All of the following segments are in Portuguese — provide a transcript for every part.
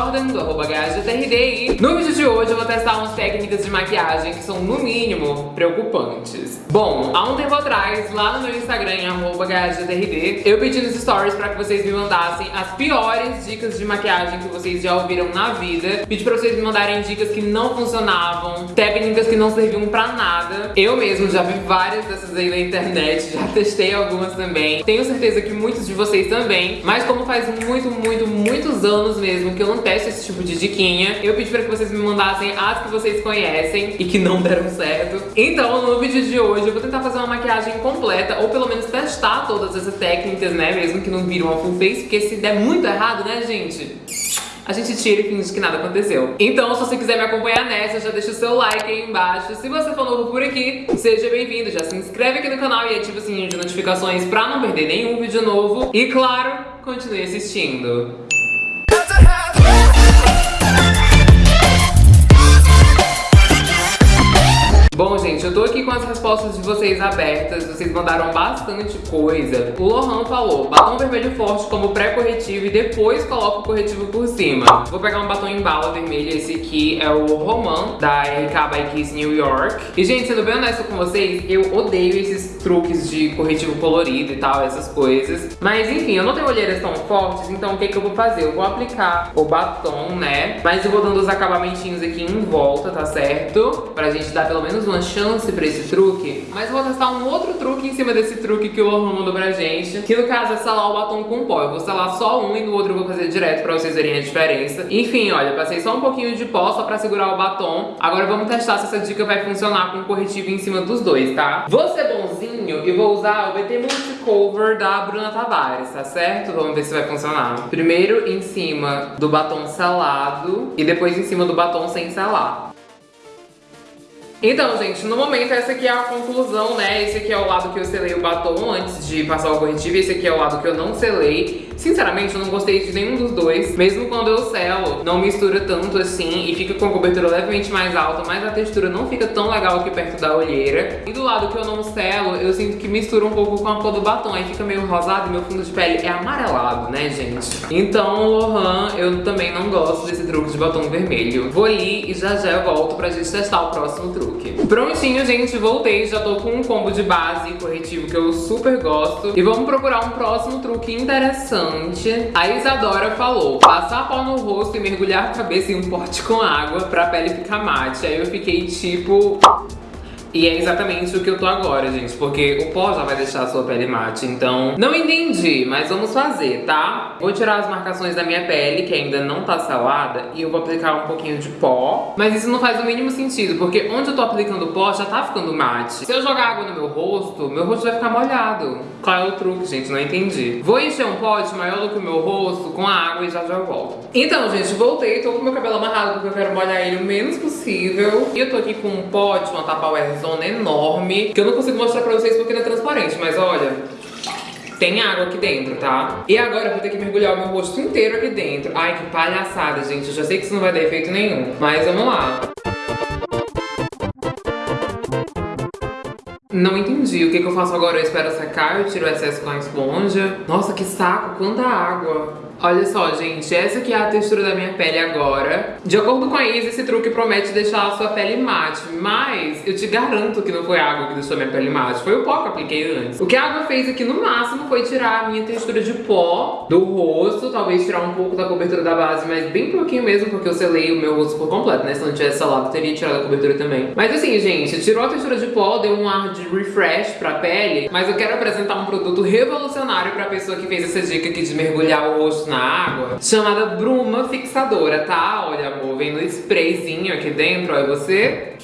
Jordan, do arroba e no vídeo de hoje eu vou testar umas técnicas de maquiagem que são, no mínimo, preocupantes. Bom, há um tempo atrás, lá no meu Instagram, arroba eu pedi nos stories pra que vocês me mandassem as piores dicas de maquiagem que vocês já ouviram na vida. Pedi pra vocês me mandarem dicas que não funcionavam, técnicas que não serviam pra nada. Eu mesmo já vi várias dessas aí na internet, já testei algumas também. Tenho certeza que muitos de vocês também, mas como faz muito, muito, muitos anos mesmo que eu não testo esse tipo de diquinha, eu pedi pra que vocês me mandassem as que vocês conhecem e que não deram certo. Então, no vídeo de hoje, eu vou tentar fazer uma maquiagem completa, ou pelo menos testar todas essas técnicas, né, mesmo que não viram uma full face, porque se der muito errado, né, gente? a gente tira e finge que nada aconteceu. Então, se você quiser me acompanhar nessa, já deixa o seu like aí embaixo. Se você for novo por aqui, seja bem-vindo. Já se inscreve aqui no canal e ativa o sininho de notificações pra não perder nenhum vídeo novo. E, claro, continue assistindo. Bom, gente, eu tô aqui com as respostas de vocês abertas, vocês mandaram bastante coisa. O Lohan falou, batom vermelho forte como pré-corretivo e depois coloca o corretivo por cima. Vou pegar um batom em bala vermelho, esse aqui é o Roman, da RK by Kiss New York. E, gente, sendo bem honesto com vocês, eu odeio esses truques de corretivo colorido e tal, essas coisas. Mas, enfim, eu não tenho olheiras tão fortes, então o que que eu vou fazer? Eu vou aplicar o batom, né? Mas eu vou dando os acabamentinhos aqui em volta, tá certo? Pra gente dar pelo menos uma chance pra esse truque, mas vou testar um outro truque em cima desse truque que o Lohan mandou pra gente, que no caso é selar o batom com pó. Eu vou selar só um e no outro eu vou fazer direto pra vocês verem a diferença. Enfim, olha, passei só um pouquinho de pó só pra segurar o batom. Agora vamos testar se essa dica vai funcionar com corretivo em cima dos dois, tá? Vou ser bonzinho e vou usar o BT Multicover da Bruna Tavares, tá certo? Vamos ver se vai funcionar. Primeiro em cima do batom selado e depois em cima do batom sem selar. Então, gente, no momento essa aqui é a conclusão, né? Esse aqui é o lado que eu selei o batom antes de passar o corretivo, esse aqui é o lado que eu não selei. Sinceramente, eu não gostei de nenhum dos dois. Mesmo quando eu selo, não mistura tanto assim e fica com a cobertura levemente mais alta, mas a textura não fica tão legal aqui perto da olheira. E do lado que eu não selo, eu sinto que mistura um pouco com a cor do batom, aí fica meio rosado e meu fundo de pele é amarelado, né, gente? Então, Lohan, eu também não gosto desse truque de batom vermelho. Vou ali e já já eu volto pra gente testar o próximo truque. Prontinho, gente, voltei. Já tô com um combo de base corretivo que eu super gosto. E vamos procurar um próximo truque interessante. A Isadora falou, passar pó no rosto e mergulhar a cabeça em um pote com água pra pele ficar mate. Aí eu fiquei tipo... E é exatamente o que eu tô agora, gente, porque o pó já vai deixar a sua pele mate, então não entendi, mas vamos fazer, tá? Vou tirar as marcações da minha pele, que ainda não tá salada, e eu vou aplicar um pouquinho de pó, mas isso não faz o mínimo sentido, porque onde eu tô aplicando pó já tá ficando mate. Se eu jogar água no meu rosto, meu rosto vai ficar molhado. Qual é o truque, gente? Não entendi. Vou encher um pote maior do que o meu rosto com água e já já volto. Então, gente, voltei, tô com meu cabelo amarrado porque eu quero molhar ele o menos possível. E eu tô aqui com um pote, uma Tupperware zona enorme, que eu não consigo mostrar pra vocês porque não é transparente, mas olha, tem água aqui dentro, tá? E agora eu vou ter que mergulhar o meu rosto inteiro aqui dentro. Ai, que palhaçada, gente. Eu já sei que isso não vai dar efeito nenhum. Mas vamos lá. Não entendi. O que, que eu faço agora? Eu espero secar, eu tiro o excesso com a esponja. Nossa, que saco. Quanta água. Olha só, gente, essa aqui é a textura da minha pele agora. De acordo com a Isa, esse truque promete deixar a sua pele mate, mas eu te garanto que não foi a água que deixou minha pele mate, foi o pó que eu apliquei antes. O que a água fez aqui no máximo foi tirar a minha textura de pó do rosto, talvez tirar um pouco da cobertura da base, mas bem pouquinho mesmo, porque eu selei o meu rosto por completo, né? Se não tivesse selado, eu teria tirado a cobertura também. Mas assim, gente, tirou a textura de pó, deu um ar de refresh pra pele, mas eu quero apresentar um produto revolucionário pra pessoa que fez essa dica aqui de mergulhar o rosto na água, chamada bruma fixadora, tá? Olha, amor, vem no sprayzinho aqui dentro, aí você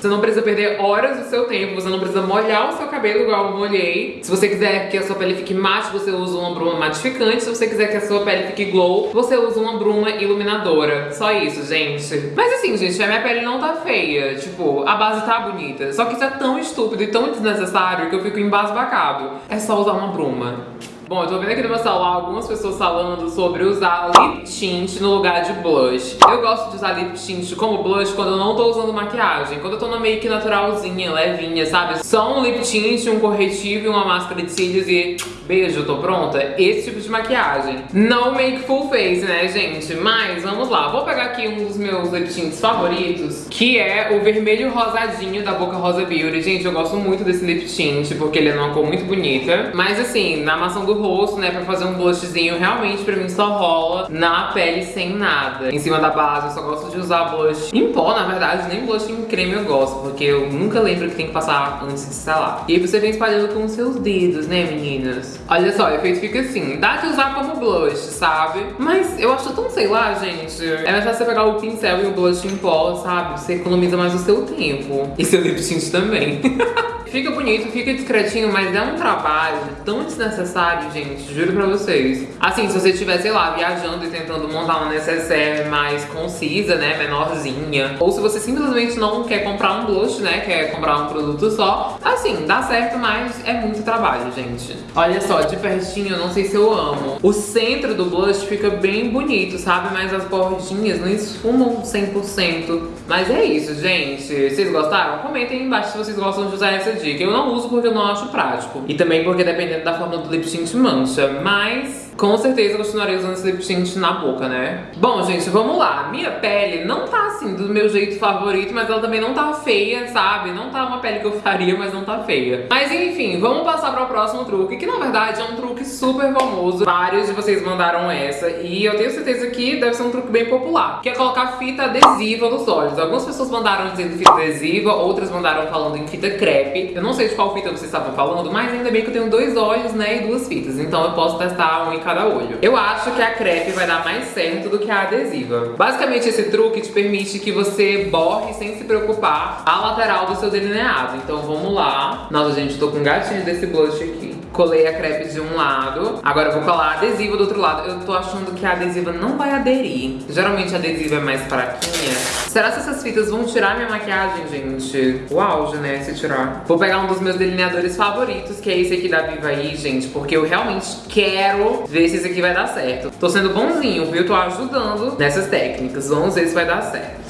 você não precisa perder horas do seu tempo, você não precisa molhar o seu cabelo igual eu molhei. Se você quiser que a sua pele fique mate, você usa uma bruma matificante. Se você quiser que a sua pele fique glow, você usa uma bruma iluminadora. Só isso, gente. Mas assim, gente, a minha pele não tá feia. Tipo, a base tá bonita. Só que isso é tão estúpido e tão desnecessário que eu fico embasbacado. É só usar uma bruma. Bom, eu tô vendo aqui no meu celular algumas pessoas falando sobre usar lip tint no lugar de blush. Eu gosto de usar lip tint como blush quando eu não tô usando maquiagem. Quando eu tô na make naturalzinha, levinha, sabe? Só um lip tint, um corretivo e uma máscara de cílios e beijo, tô pronta, esse tipo de maquiagem. Não make full face, né, gente? Mas vamos lá, vou pegar aqui um dos meus lip tints favoritos, que é o vermelho rosadinho da Boca Rosa Beauty. Gente, eu gosto muito desse lip tint, porque ele é uma cor muito bonita. Mas assim, na maçã do rosto, né, pra fazer um blushzinho, realmente pra mim só rola na pele sem nada. Em cima da base, eu só gosto de usar blush em pó, na verdade, nem blush em creme eu gosto, porque eu nunca lembro que tem que passar antes de selar. E aí você vem espalhando com os seus dedos, né, meninas? Olha só, o efeito fica assim. Dá de usar como blush, sabe? Mas eu acho tão, sei lá, gente. É mais fácil você pegar o pincel e o blush em pó, sabe? Você economiza mais o seu tempo. E seu lip tint também. Fica bonito, fica discretinho, mas é um trabalho tão desnecessário, gente, juro pra vocês. Assim, se você estiver, sei lá, viajando e tentando montar uma necessaire mais concisa, né, menorzinha, ou se você simplesmente não quer comprar um blush, né, quer comprar um produto só, assim, dá certo, mas é muito trabalho, gente. Olha só, de pertinho, eu não sei se eu amo. O centro do blush fica bem bonito, sabe, mas as bordinhas não esfumam 100%. Mas é isso, gente. Vocês gostaram? Comentem aí embaixo se vocês gostam de usar essa dica. Eu não uso porque eu não acho prático. E também porque dependendo da forma do lip tint mancha. Mas com certeza continuarei usando esse lip tint na boca, né? Bom, gente, vamos lá. Minha pele não tá assim do meu jeito favorito, mas ela também não tá feia, sabe? Não tá uma pele que eu faria, mas não tá feia. Mas enfim, vamos passar para o próximo truque, que na verdade é um truque super famoso. Vários de vocês mandaram essa e eu tenho certeza que deve ser um truque bem popular, que é colocar fita adesiva nos olhos. Algumas pessoas mandaram dizendo fita adesiva, outras mandaram falando em fita crepe. Eu não sei de qual fita vocês estavam falando, mas ainda bem que eu tenho dois olhos, né, e duas fitas. Então eu posso testar um em cada olho. Eu acho que a crepe vai dar mais certo do que a adesiva. Basicamente, esse truque te permite que você borre sem se preocupar a lateral do seu delineado. Então vamos lá. Nossa, gente, tô com um gatinho desse blush aqui. Colei a crepe de um lado. Agora eu vou colar a adesiva do outro lado. Eu tô achando que a adesiva não vai aderir. Geralmente a adesiva é mais fraquinha. Será que essas fitas vão tirar minha maquiagem, gente? O auge, né, se tirar. Vou pegar um dos meus delineadores favoritos, que é esse aqui da Viva aí, gente. Porque eu realmente quero ver se esse aqui vai dar certo. Tô sendo bonzinho, viu? Tô ajudando nessas técnicas. Vamos ver se vai dar certo.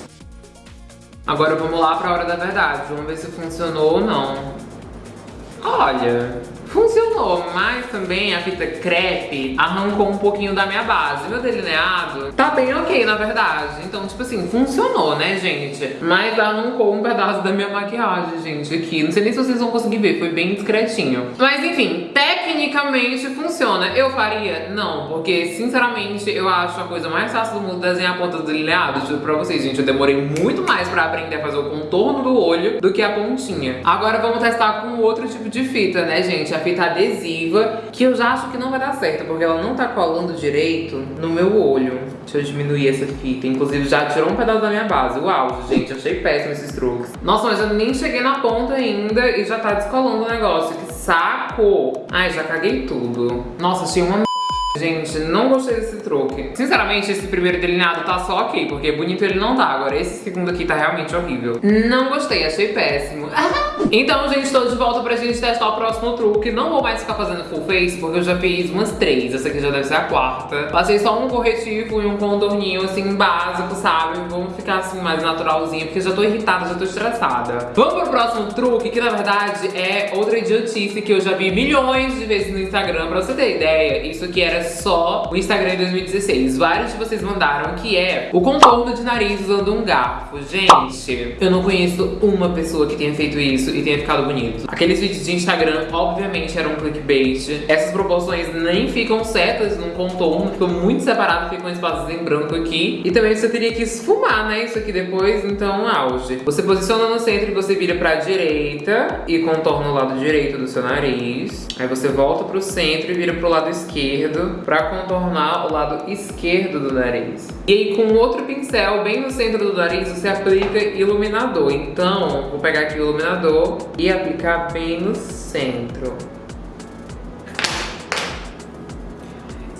Agora vamos lá pra hora da verdade. Vamos ver se funcionou ou não. Olha, Funcionou, mas também a fita crepe arrancou um pouquinho da minha base. Meu delineado tá bem ok, na verdade. Então, tipo assim, funcionou, né, gente? Mas arrancou um pedaço da minha maquiagem, gente, aqui. Não sei nem se vocês vão conseguir ver, foi bem discretinho. Mas, enfim, tecnicamente funciona. Eu faria? Não, porque, sinceramente, eu acho a coisa mais fácil do mundo desenhar a ponta do delineado. Pra vocês, gente, eu demorei muito mais pra aprender a fazer o contorno do olho do que a pontinha. Agora vamos testar com outro tipo de fita, né, gente? A fita adesiva, que eu já acho que não vai dar certo, porque ela não tá colando direito no meu olho. Deixa eu diminuir essa fita. Inclusive, já tirou um pedaço da minha base. Uau, gente, achei péssimo esses truques. Nossa, mas eu nem cheguei na ponta ainda e já tá descolando o negócio. Que saco! Ai, já caguei tudo. Nossa, achei uma Gente, não gostei desse truque. Sinceramente, esse primeiro delineado tá só ok, porque bonito ele não tá. Agora, esse segundo aqui tá realmente horrível. Não gostei, achei péssimo. então, gente, tô de volta pra gente testar o próximo truque. Não vou mais ficar fazendo full face, porque eu já fiz umas três. Essa aqui já deve ser a quarta. Passei só um corretivo e um contorninho, assim, básico, sabe? Vamos ficar, assim, mais naturalzinho, porque já tô irritada, já tô estressada. Vamos pro próximo truque, que na verdade é outra idiotice que eu já vi milhões de vezes no Instagram. Pra você ter ideia, isso aqui era só o Instagram em 2016. Vários de vocês mandaram que é o contorno de nariz usando um garfo. Gente, eu não conheço uma pessoa que tenha feito isso e tenha ficado bonito. Aqueles vídeos de Instagram, obviamente, eram um clickbait. Essas proporções nem ficam certas num contorno, ficam muito separados, ficam espaços em branco aqui. E também você teria que esfumar, né, isso aqui depois, então auge. Você posiciona no centro e você vira pra direita e contorna o lado direito do seu nariz. Aí você volta pro centro e vira pro lado esquerdo para contornar o lado esquerdo do nariz. E aí com outro pincel bem no centro do nariz você aplica iluminador. Então vou pegar aqui o iluminador e aplicar bem no centro.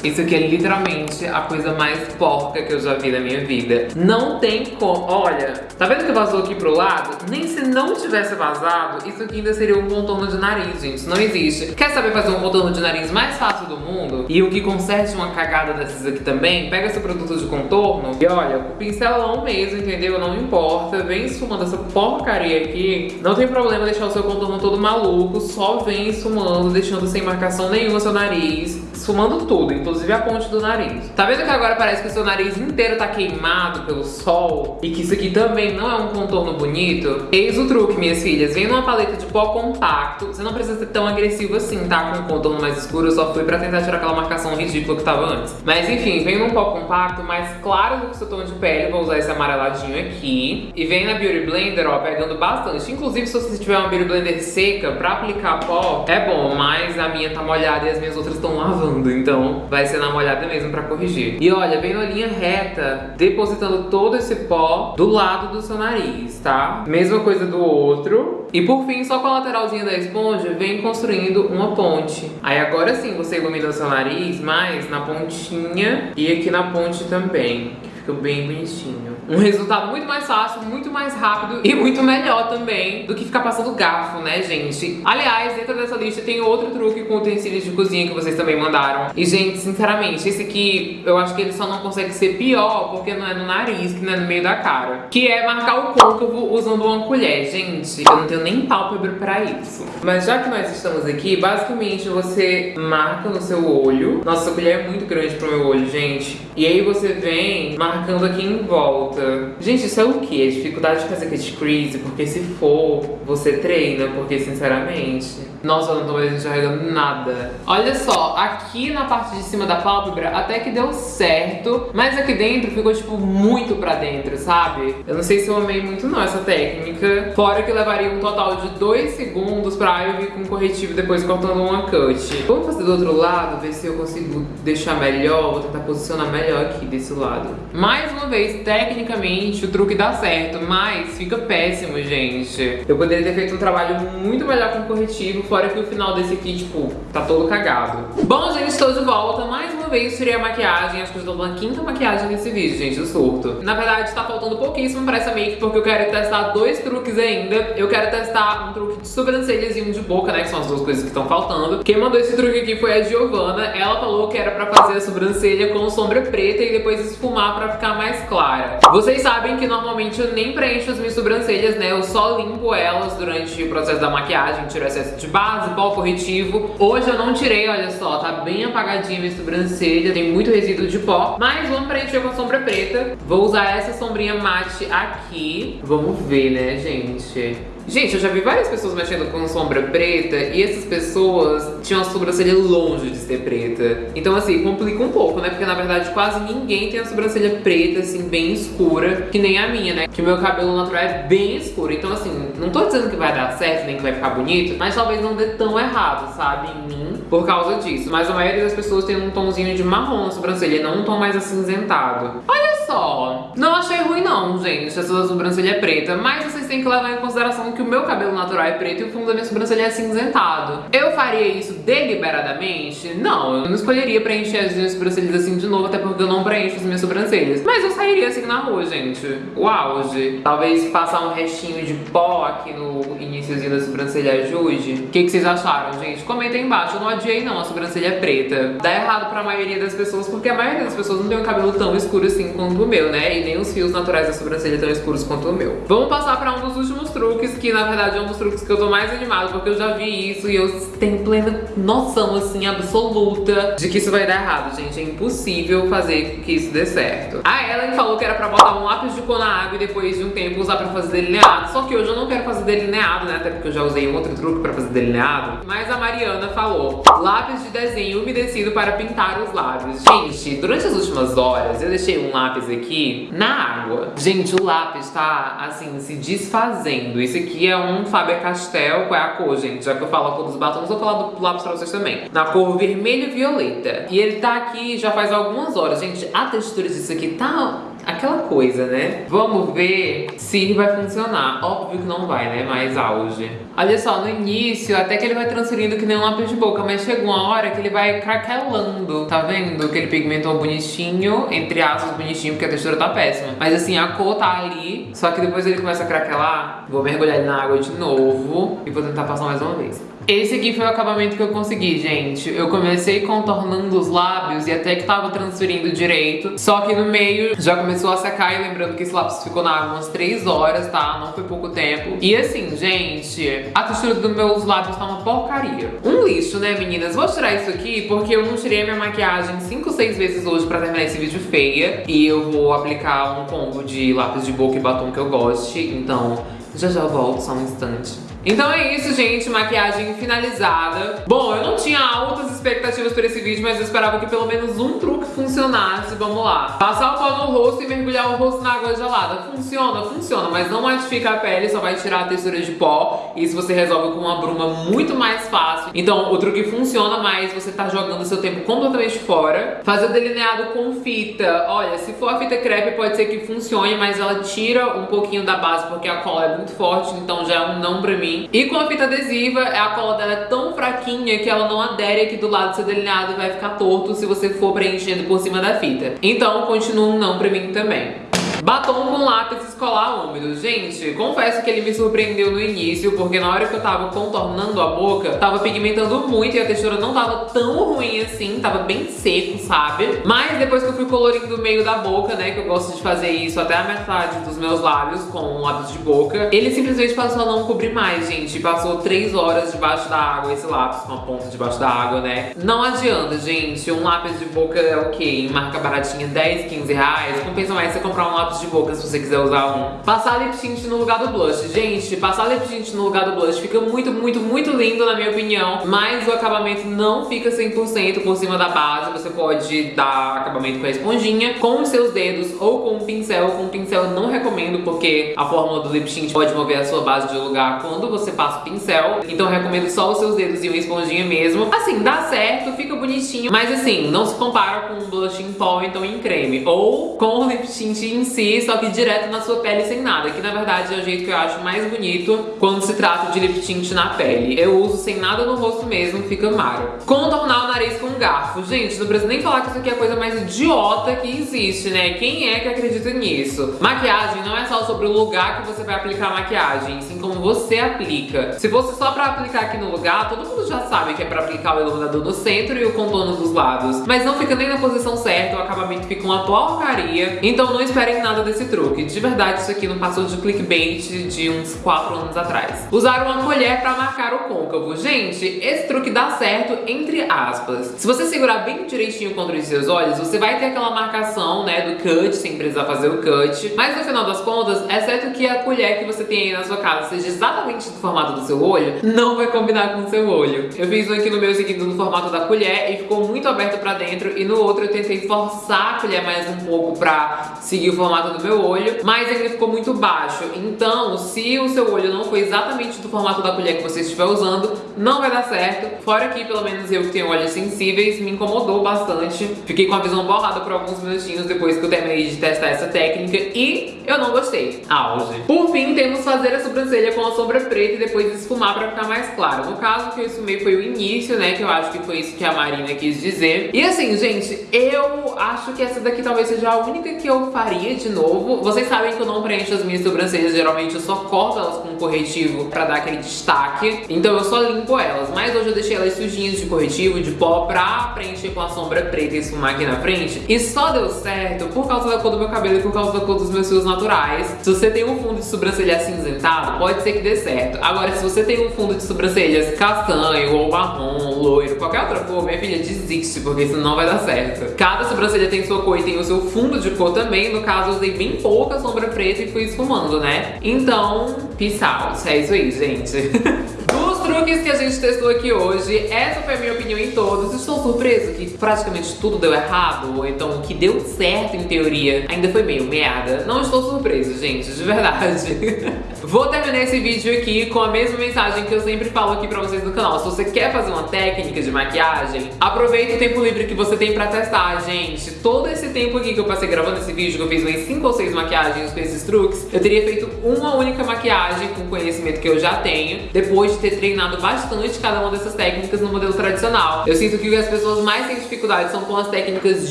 Isso aqui é literalmente a coisa mais porca que eu já vi na minha vida. Não tem como... Olha, tá vendo que vazou aqui pro lado? Nem se não tivesse vazado, isso aqui ainda seria um contorno de nariz, gente. Não existe. Quer saber fazer um contorno de nariz mais fácil do mundo? E o que conserte uma cagada dessas aqui também? Pega seu produto de contorno e olha, o pincelão mesmo, entendeu? Não importa. Vem esfumando essa porcaria aqui. Não tem problema deixar o seu contorno todo maluco. Só vem esfumando, deixando sem marcação nenhuma seu nariz esfumando tudo, inclusive a ponte do nariz. Tá vendo que agora parece que o seu nariz inteiro tá queimado pelo sol? E que isso aqui também não é um contorno bonito? Eis o truque, minhas filhas. Vem numa paleta de pó compacto. Você não precisa ser tão agressivo assim, tá? Com um contorno mais escuro, eu só fui pra tentar tirar aquela marcação ridícula que tava antes. Mas enfim, vem num pó compacto mais claro do que o seu tom de pele. Vou usar esse amareladinho aqui. E vem na Beauty Blender, ó, pegando bastante. Inclusive, se você tiver uma Beauty Blender seca pra aplicar pó, é bom. Mas a minha tá molhada e as minhas outras estão lavando então vai ser na molhada mesmo pra corrigir. E olha, vem na linha reta, depositando todo esse pó do lado do seu nariz, tá? Mesma coisa do outro. E por fim, só com a lateralzinha da esponja, vem construindo uma ponte. Aí agora sim, você ilumina o seu nariz mais na pontinha e aqui na ponte também, que fica bem bonitinho um resultado muito mais fácil, muito mais rápido e muito melhor também do que ficar passando garfo, né, gente? Aliás, dentro dessa lista tem outro truque com utensílios de cozinha que vocês também mandaram. E, gente, sinceramente, esse aqui eu acho que ele só não consegue ser pior porque não é no nariz, que não é no meio da cara. Que é marcar o côncavo usando uma colher. Gente, eu não tenho nem pálpebra pra isso. Mas já que nós estamos aqui, basicamente você marca no seu olho. Nossa, essa colher é muito grande pro meu olho, gente. E aí você vem marcando aqui em volta Gente, isso é o que? É dificuldade de fazer cat crease, porque se for, você treina, porque sinceramente... Nossa, eu não tô mais enxergando nada. Olha só, aqui na parte de cima da pálpebra até que deu certo, mas aqui dentro ficou, tipo, muito pra dentro, sabe? Eu não sei se eu amei muito não essa técnica. Fora que levaria um total de 2 segundos pra eu vir com corretivo depois cortando uma cut. Vamos fazer do outro lado, ver se eu consigo deixar melhor, vou tentar posicionar melhor aqui desse lado. Mais uma vez, tecnicamente, o truque dá certo, mas fica péssimo, gente. Eu poderia ter feito um trabalho muito melhor com corretivo, Fora que o final desse aqui, tipo, tá todo cagado. Bom, gente, estou de volta. Mais uma vez tirei a maquiagem. Acho que eu estou na quinta maquiagem nesse vídeo, gente, o surto. Na verdade, tá faltando pouquíssimo pra essa make, porque eu quero testar dois truques ainda. Eu quero testar um truque de sobrancelhas e um de boca, né, que são as duas coisas que estão faltando. Quem mandou esse truque aqui foi a Giovana. Ela falou que era pra fazer a sobrancelha com sombra preta e depois esfumar pra ficar mais clara. Vocês sabem que normalmente eu nem preencho as minhas sobrancelhas, né? Eu só limpo elas durante o processo da maquiagem, tiro excesso de base, pó corretivo. Hoje eu não tirei, olha só, tá bem apagadinha minha sobrancelha, tem muito resíduo de pó. Mas vamos preencher com sombra preta. Vou usar essa sombrinha mate aqui. Vamos ver, né, gente? Gente, eu já vi várias pessoas mexendo com sombra preta e essas pessoas tinham a sobrancelha longe de ser preta. Então, assim, complica um pouco, né? Porque, na verdade, quase ninguém tem a sobrancelha preta, assim, bem escura, que nem a minha, né? Que o meu cabelo natural é bem escuro. Então, assim, não tô dizendo que vai dar certo, nem que vai ficar bonito, mas talvez não dê tão errado, sabe? Em mim, por causa disso. Mas a maioria das pessoas tem um tomzinho de marrom na sobrancelha, não um tom mais acinzentado. Olha só, não achei ruim não, gente, essa sobrancelha preta, mas vocês têm que levar em consideração que que o meu cabelo natural é preto e o fundo da minha sobrancelha é cinzentado. Eu faria isso deliberadamente? Não, eu não escolheria preencher as minhas sobrancelhas assim de novo, até porque eu não preencho as minhas sobrancelhas. Mas eu sairia assim na rua, gente. O auge. Talvez passar um restinho de pó aqui no iníciozinho da sobrancelha ajude. O que, que vocês acharam, gente? Comenta aí embaixo. Eu não odiei não a sobrancelha é preta. Dá errado pra maioria das pessoas, porque a maioria das pessoas não tem um cabelo tão escuro assim quanto o meu, né? E nem os fios naturais da sobrancelha tão escuros quanto o meu. Vamos passar pra um dos últimos truques que na verdade é um dos truques que eu tô mais animado, porque eu já vi isso e eu tenho plena noção, assim, absoluta de que isso vai dar errado, gente. É impossível fazer que isso dê certo. A Ellen falou que era pra botar um lápis de cor na água e depois de um tempo usar pra fazer delineado. Só que hoje eu não quero fazer delineado, né? Até porque eu já usei um outro truque pra fazer delineado. Mas a Mariana falou, lápis de desenho umedecido para pintar os lábios. Gente, durante as últimas horas eu deixei um lápis aqui na água. Gente, o lápis tá, assim, se desfazendo. Esse aqui é um Faber-Castell, qual é a cor, gente? Já que eu falo a cor dos batons, vou falar do lápis pra vocês também. Na cor vermelho violeta. E ele tá aqui já faz algumas horas. Gente, a textura disso aqui tá aquela coisa, né? Vamos ver se vai funcionar. Óbvio que não vai, né? Mais auge. Olha só, no início, até que ele vai transferindo que nem um lápis de boca, mas chegou uma hora que ele vai craquelando. Tá vendo? Que ele pigmentou bonitinho, entre aspas, bonitinho, porque a textura tá péssima. Mas assim, a cor tá ali, só que depois ele começa a craquelar. Vou mergulhar ele na água de novo e vou tentar passar mais uma vez. Esse aqui foi o acabamento que eu consegui, gente. Eu comecei contornando os lábios e até que tava transferindo direito. Só que no meio já começou a secar e lembrando que esse lápis ficou na água umas 3 horas, tá? Não foi pouco tempo. E assim, gente, a textura dos meus lábios tá uma porcaria. Um lixo, né, meninas? Vou tirar isso aqui porque eu não tirei minha maquiagem 5, 6 vezes hoje pra terminar esse vídeo feia. E eu vou aplicar um combo de lápis de boca e batom que eu goste. Então, já já volto, só um instante. Então é isso, gente, maquiagem finalizada. Bom, eu não tinha altas expectativas para esse vídeo, mas eu esperava que pelo menos um truque funcionasse. Vamos lá. Passar o pó no rosto e mergulhar o rosto na água gelada. Funciona? Funciona, mas não matifica a pele, só vai tirar a textura de pó. Isso você resolve com uma bruma muito mais fácil. Então o truque funciona, mas você tá jogando seu tempo completamente fora. Fazer delineado com fita. Olha, se for a fita crepe pode ser que funcione, mas ela tira um pouquinho da base porque a cola é muito forte, então já é um não pra mim mim. E com a fita adesiva, a cola dela é tão fraquinha que ela não adere aqui do lado do seu delineado e vai ficar torto se você for preenchendo por cima da fita. Então, continua um não pra mim também. Batom com látex escolar úmido. Gente, confesso que ele me surpreendeu no início, porque na hora que eu tava contornando a boca, tava pigmentando muito e a textura não tava tão ruim assim, tava bem seco, sabe? Mas depois que eu fui colorindo o meio da boca, né, que eu gosto de fazer isso até a metade dos meus lábios com lápis de boca, ele simplesmente passou a não cobrir mais, gente. Passou 3 horas debaixo da água, esse lápis com a ponta debaixo da água, né? Não adianta, gente. Um lápis de boca é o quê? Em marca baratinha, 10, 15 reais. Compensa mais você comprar um lápis lápis de boca se você quiser usar um. Passar lip tint no lugar do blush. Gente, passar lip tint no lugar do blush fica muito, muito, muito lindo na minha opinião, mas o acabamento não fica 100% por cima da base. Você pode dar acabamento com a esponjinha, com os seus dedos ou com um pincel. Com um pincel eu não recomendo porque a fórmula do lip tint pode mover a sua base de lugar quando você passa o pincel. Então eu recomendo só os seus dedos e uma esponjinha mesmo. Assim, dá certo, fica bonitinho, mas assim, não se compara com um blush em pó, então em creme. Ou com o lip tint em si si, só que direto na sua pele sem nada, que na verdade é o jeito que eu acho mais bonito quando se trata de lip tint na pele. Eu uso sem nada no rosto mesmo, fica maro. Contornar o nariz com um garfo. Gente, não preciso nem falar que isso aqui é a coisa mais idiota que existe, né? Quem é que acredita nisso? Maquiagem não é só sobre o lugar que você vai aplicar a maquiagem, sim como você aplica. Se fosse só pra aplicar aqui no lugar, todo mundo já sabe que é pra aplicar o iluminador no centro e o contorno dos lados. Mas não fica nem na posição certa, o acabamento fica uma porcaria. Então não esperem nada nada desse truque. De verdade, isso aqui não passou de clickbait de uns 4 anos atrás. Usar uma colher pra marcar o côncavo. Gente, esse truque dá certo entre aspas. Se você segurar bem direitinho contra os seus olhos, você vai ter aquela marcação, né, do cut, sem precisar fazer o cut. Mas no final das contas, exceto que a colher que você tem aí na sua casa seja exatamente do formato do seu olho, não vai combinar com o seu olho. Eu fiz um aqui no meu seguindo no formato da colher e ficou muito aberto pra dentro e no outro eu tentei forçar a colher mais um pouco pra seguir o formato do meu olho, mas ele ficou muito baixo. Então, se o seu olho não foi exatamente do formato da colher que você estiver usando, não vai dar certo. Fora que, pelo menos eu que tenho olhos sensíveis, me incomodou bastante. Fiquei com a visão borrada por alguns minutinhos depois que eu terminei de testar essa técnica e eu não gostei. Auge. Por fim, temos fazer a sobrancelha com a sombra preta e depois esfumar pra ficar mais claro. No caso, o que eu esfumei foi o início, né, que eu acho que foi isso que a Marina quis dizer. E assim, gente, eu acho que essa daqui talvez seja a única que eu faria de novo. Vocês sabem que eu não preencho as minhas sobrancelhas, geralmente eu só corto elas com corretivo pra dar aquele destaque. Então eu só limpo elas, mas hoje eu deixei elas sujinhas de corretivo, de pó, pra preencher com a sombra preta e esfumar aqui na frente. E só deu certo por causa da cor do meu cabelo e por causa da cor dos meus fios naturais. Se você tem um fundo de sobrancelha acinzentado, pode ser que dê certo. Agora, se você tem um fundo de sobrancelhas castanho ou marrom, loiro, qualquer outra cor, minha filha, desiste, porque isso não vai dar certo. Cada sobrancelha tem sua cor e tem o seu fundo de cor também. No caso, usei bem pouca sombra preta e fui esfumando, né? Então, peace out. É isso aí, gente. Dos truques que a gente testou aqui hoje, essa foi a minha opinião em todos. Estou surpreso que praticamente tudo deu errado, então o que deu certo em teoria ainda foi meio merda. Não estou surpreso, gente, de verdade. Vou terminar esse vídeo aqui com a mesma mensagem que eu sempre falo aqui pra vocês no canal. Se você quer fazer uma técnica de maquiagem, aproveita o tempo livre que você tem pra testar, gente. Todo esse tempo aqui que eu passei gravando esse vídeo, que eu fiz umas 5 ou 6 maquiagens com esses truques, eu teria feito uma única maquiagem com o conhecimento que eu já tenho, depois de ter treinado bastante cada uma dessas técnicas no modelo tradicional. Eu sinto que as pessoas mais têm dificuldade são com as técnicas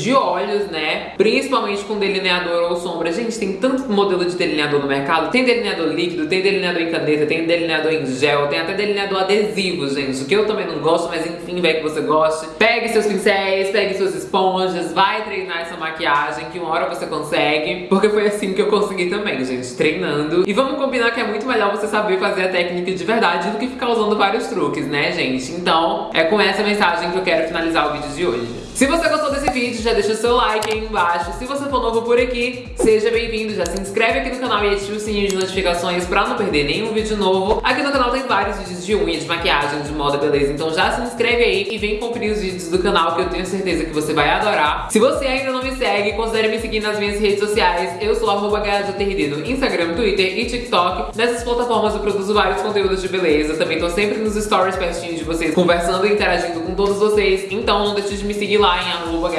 de olhos, né? Principalmente com delineador ou sombra. Gente, tem tanto modelo de delineador no mercado. Tem delineador líquido, tem delineador em caneta, tem delineador em gel, tem até delineador adesivo, gente. O que eu também não gosto, mas enfim, vai que você goste. Pegue seus pincéis, pegue suas esponjas, vai treinar essa maquiagem, que uma hora você consegue. Porque foi assim que eu consegui também, gente, treinando. E vamos combinar que é muito melhor você saber fazer a técnica de verdade do que ficar usando vários truques, né, gente? Então, é com essa mensagem que eu quero finalizar o vídeo de hoje. Se você gostou desse vídeo, já deixa o seu like aí embaixo. Se você for novo por aqui, seja bem-vindo. Já se inscreve aqui no canal e ative o sininho de notificações pra não perder nenhum vídeo novo. Aqui no canal tem vários vídeos de unha, de maquiagem, de moda, beleza? Então já se inscreve aí e vem conferir os vídeos do canal que eu tenho certeza que você vai adorar. Se você ainda não me segue, considere me seguir nas minhas redes sociais. Eu sou arroba no Instagram, Twitter e TikTok. Nessas plataformas eu produzo vários conteúdos de beleza. Também tô sempre nos stories pertinho de vocês, conversando e interagindo com todos vocês. Então não deixe de me seguir lá em arroba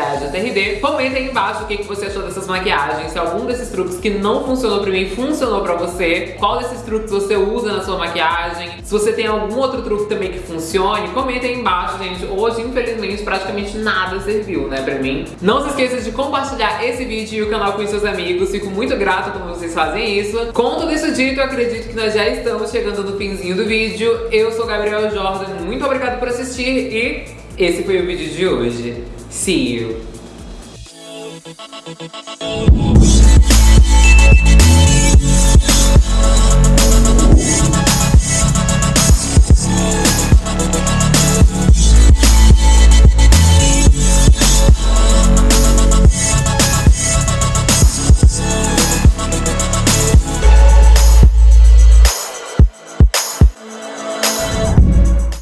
Comenta aí embaixo o que, que você achou dessas maquiagens, se algum desses truques que não funcionou pra mim funcionou pra você, qual desses truques você usa na sua maquiagem, se você tem algum outro truque também que funcione, comenta aí embaixo, gente. Hoje, infelizmente, praticamente nada serviu, né, pra mim. Não se esqueça de compartilhar esse vídeo e o canal com seus amigos, fico muito grata quando vocês fazem isso. Com tudo isso dito, eu acredito que nós já estamos chegando no finzinho do vídeo. Eu sou Gabriel Jordan, muito obrigado por assistir e esse foi o vídeo de hoje. See you.